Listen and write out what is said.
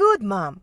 Good, Mom.